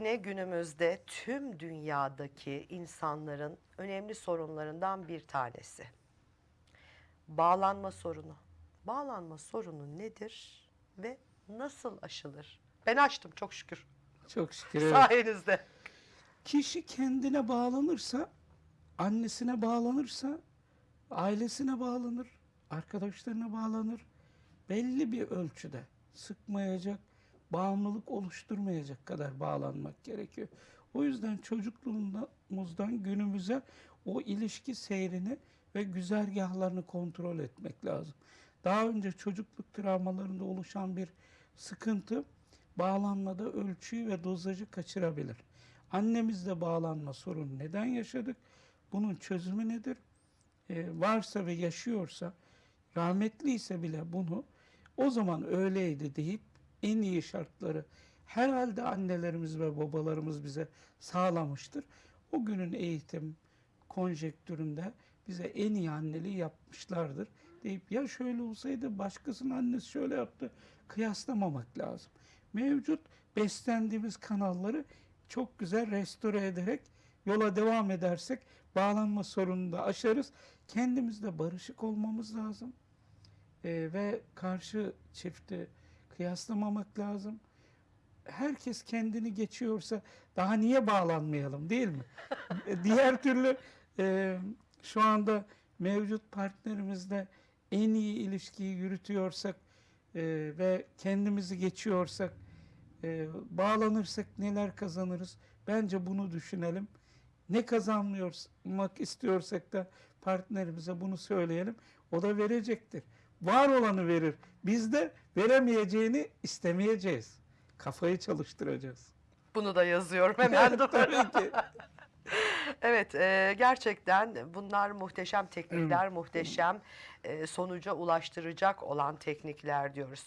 yine günümüzde tüm dünyadaki insanların önemli sorunlarından bir tanesi. Bağlanma sorunu. Bağlanma sorunu nedir ve nasıl aşılır? Ben açtım çok şükür. Çok şükür. evet. Sayenizde. Kişi kendine bağlanırsa, annesine bağlanırsa, ailesine bağlanır, arkadaşlarına bağlanır. Belli bir ölçüde sıkmayacak, bağımlılık oluşturmayacak kadar bağlanmak gerekiyor. O yüzden çocukluğumuzdan günümüze o ilişki seyrini ve güzergahlarını kontrol etmek lazım. Daha önce çocukluk travmalarında oluşan bir sıkıntı bağlanmada ölçüyü ve dozajı kaçırabilir. Annemizle bağlanma sorunu neden yaşadık? Bunun çözümü nedir? Ee, varsa ve yaşıyorsa, rahmetliyse bile bunu o zaman öyleydi deyip en iyi şartları herhalde annelerimiz ve babalarımız bize sağlamıştır. O günün eğitim konjektüründe bize en iyi anneliği yapmışlardır deyip ya şöyle olsaydı başkasının annesi şöyle yaptı kıyaslamamak lazım. Mevcut beslendiğimiz kanalları çok güzel restore ederek yola devam edersek bağlanma sorununu da aşarız. Kendimizle barışık olmamız lazım. Ee, ve karşı çifti kıyaslamamak lazım. Herkes kendini geçiyorsa daha niye bağlanmayalım değil mi? E, Diğer türlü e, şu anda mevcut partnerimizle en iyi ilişkiyi yürütüyorsak e, ve kendimizi geçiyorsak e, bağlanırsak neler kazanırız? Bence bunu düşünelim. Ne kazanmak istiyorsak da partnerimize bunu söyleyelim. O da verecektir. Var olanı verir. Biz de veremeyeceğini istemeyeceğiz. Kafayı çalıştıracağız. Bunu da yazıyorum hemen. Tabii ki. Evet, e, gerçekten bunlar muhteşem teknikler, muhteşem e, sonuca ulaştıracak olan teknikler diyoruz.